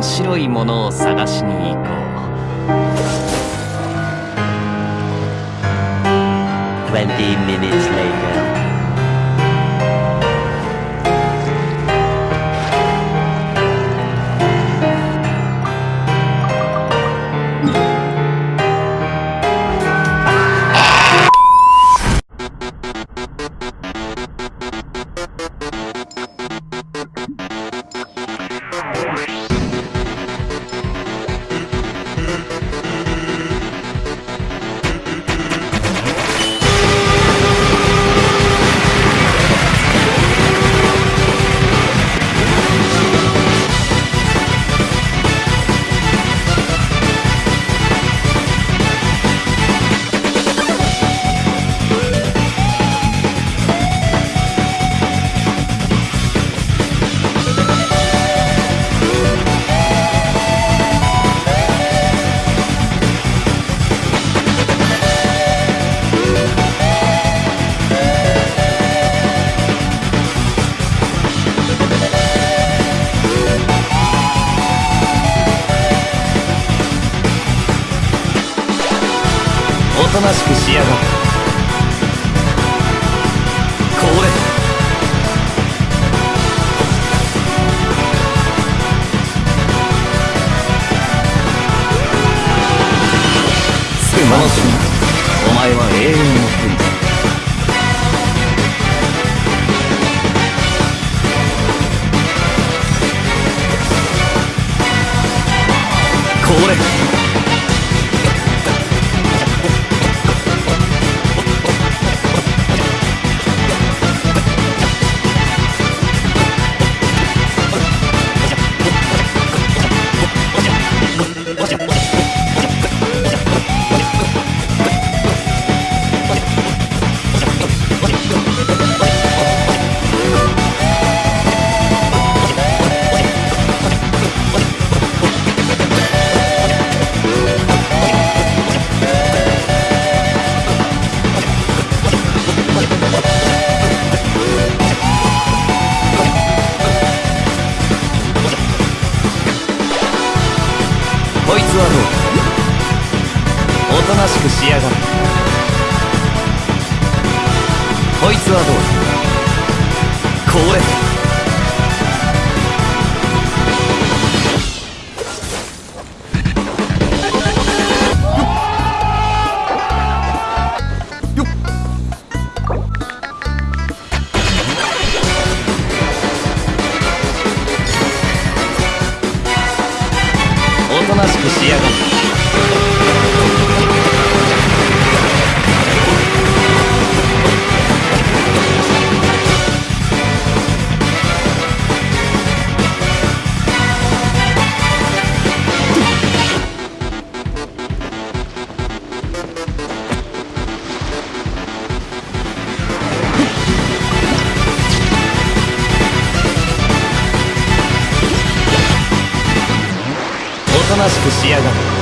面白いものを探しに行こう20 minutes later. おとなしくしやがれこれすましお前は永遠の天才これこいつはどう？おとなしくしやがるこいつはどう？だこれ。となしくしやがれおとなしくしやがる。